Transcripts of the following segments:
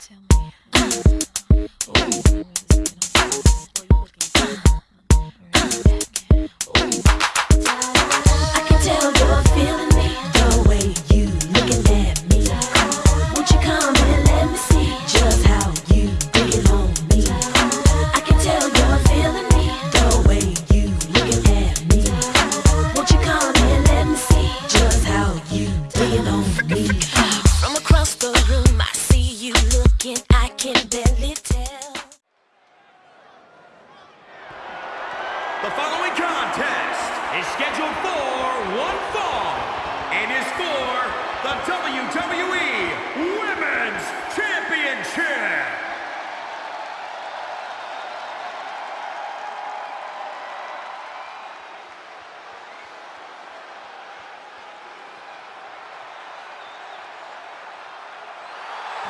I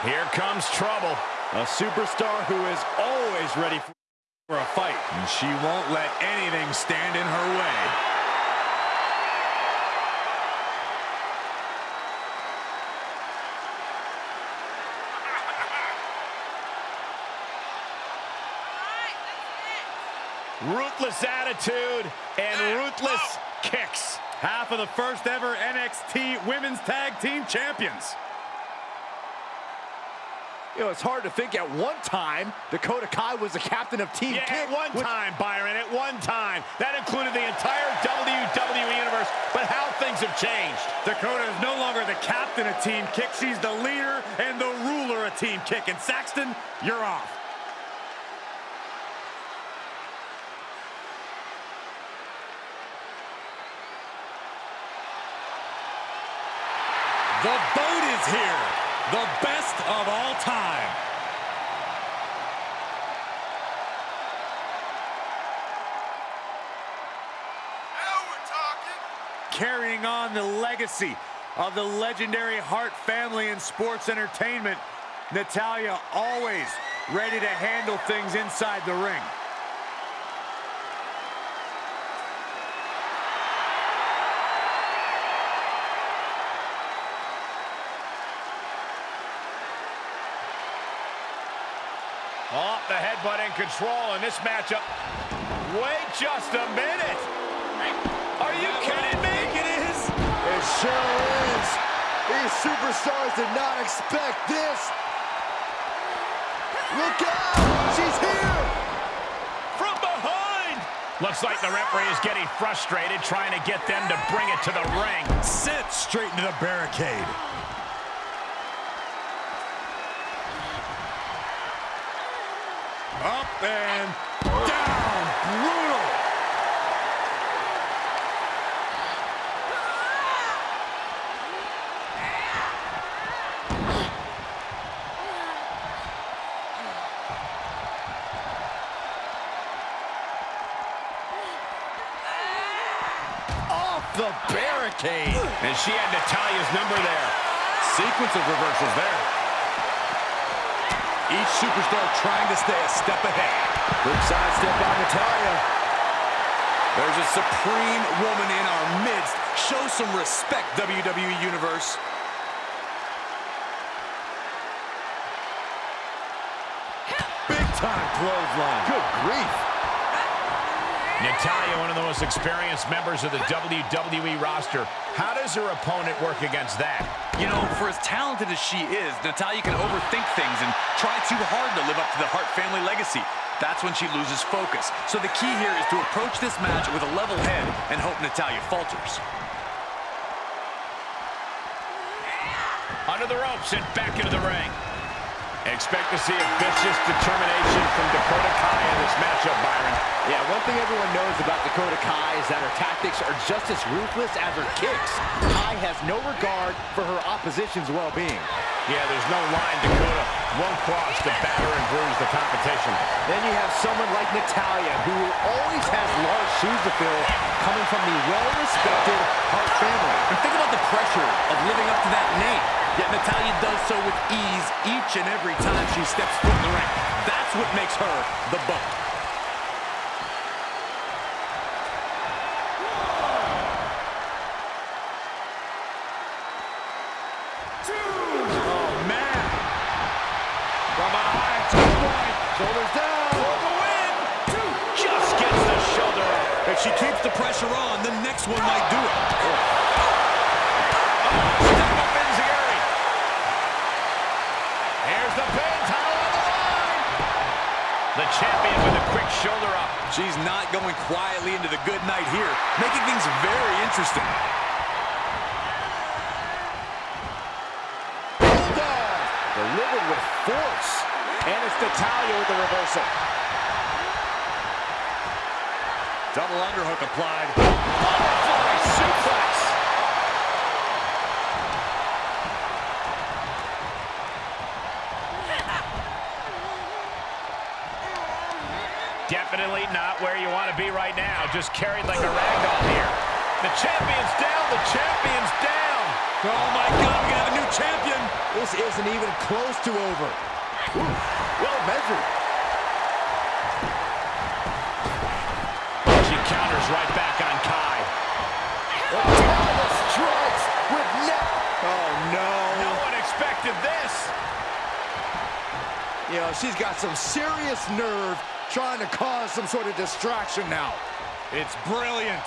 Here comes trouble. A superstar who is always ready for a fight. And she won't let anything stand in her way. Ruthless attitude and ruthless kicks. Half of the first ever NXT Women's Tag Team Champions. You know, it's hard to think at one time Dakota Kai was the captain of Team Yeah, Kick. at one with- time, Byron, at one time. That included the entire WWE Universe, but how things have changed. Dakota is no longer the captain of Team Kick. She's the leader and the ruler of Team Kick. And Saxton, you're off. The boat is here. The best of all time. Now we're talking. Carrying on the legacy of the legendary Hart family in sports entertainment. Natalya always ready to handle things inside the ring. Oh, the headbutt in control in this matchup. Wait just a minute. Are you kidding me? It is. It sure is. These superstars did not expect this. Look out! She's here! From behind. Looks like the referee is getting frustrated trying to get them to bring it to the ring. Sent straight into the barricade. Up and down. Brutal. Off the barricade. And she had Natalya's number there. Sequence of reversals there. Each superstar trying to stay a step ahead. Quick sidestep by Natalya. There's a supreme woman in our midst. Show some respect, WWE Universe. Big time clothesline. Good grief. Natalya, one of the most experienced members of the WWE roster. How does her opponent work against that? You know, for as talented as she is, Natalya can overthink things and try too hard to live up to the Hart family legacy. That's when she loses focus. So the key here is to approach this match with a level head and hope Natalya falters. Under the ropes and back into the ring. Expect to see a vicious determination from Dakota Kai in this matchup, Byron. Yeah, one thing everyone knows about Dakota Kai is that her tactics are just as ruthless as her kicks. Kai has no regard for her opposition's well-being. Yeah, there's no line Dakota won't cross to batter and bruise the competition. Then you have someone like Natalya, who always has large shoes to fill, coming from the well-respected Hart family. And think about the pressure of living up to that name. Yet Natalya does so with ease each and every time she steps foot in the ring. That's what makes her the boat. Oh, man. Shoulders down. For the win. Two. Just gets the shoulder. If she keeps the pressure on, the next one might do it. Step up Enziguri. Here's the pin. Title on the line. The champion with a quick shoulder up. She's not going quietly into the good night here, making things very interesting. Bulldog. Delivered with force. And it's Natalya with the reversal. Double underhook applied. Butterfly suplex. Definitely not where you want to be right now. Just carried like a ragdoll here. The champion's down. The champion's down. Oh, my God, We have a new champion. This isn't even close to over. Ooh, well measured. She counters right back on Kai. Oh, Natalya strikes with net. Oh, no. No one expected this. You know, she's got some serious nerve trying to cause some sort of distraction now. It's brilliant.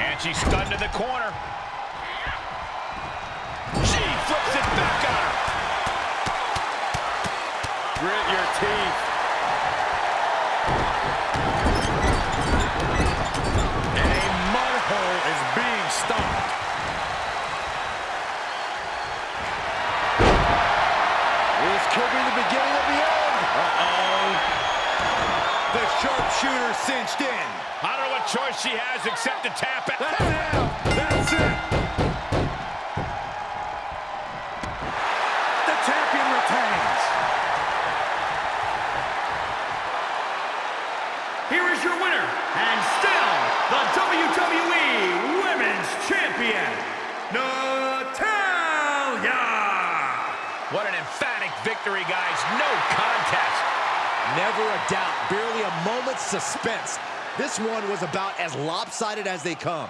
And she's stunned in the corner. Beginning of the end. Uh-oh. The sharpshooter cinched in. I don't know what choice she has except to tap out. That's it. That's it. The champion retains. Here is your winner, and still the WWE Women's Champion, Natalya! What an emphatic victory, guys. No contest. Never a doubt, barely a moment's suspense. This one was about as lopsided as they come.